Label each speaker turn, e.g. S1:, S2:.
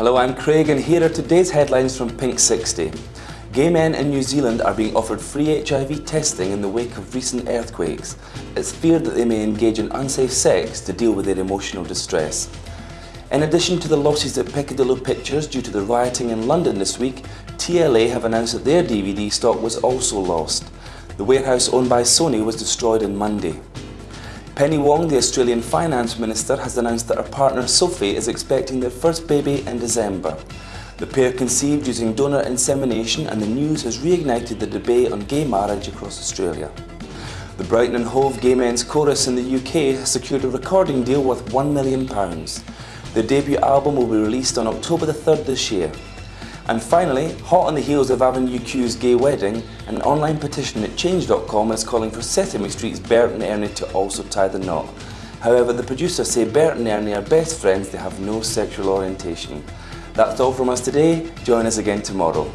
S1: Hello, I'm Craig and here are today's headlines from Pink 60. Gay men in New Zealand are being offered free HIV testing in the wake of recent earthquakes. It's feared that they may engage in unsafe sex to deal with their emotional distress. In addition to the losses at Peccadillo Pictures due to the rioting in London this week, TLA have announced that their DVD stock was also lost. The warehouse owned by Sony was destroyed on Monday. Penny Wong, the Australian Finance Minister, has announced that her partner Sophie is expecting their first baby in December. The pair conceived using donor insemination and the news has reignited the debate on gay marriage across Australia. The Brighton and Hove Gay Men's Chorus in the UK has secured a recording deal worth £1 million. Their debut album will be released on October the 3rd this year. And finally, hot on the heels of Avenue Q's gay wedding, an online petition at Change.com is calling for Sesame Street's Bert and Ernie to also tie the knot. However, the producers say Bert and Ernie are best friends, they have no sexual orientation. That's all from us today, join us again tomorrow.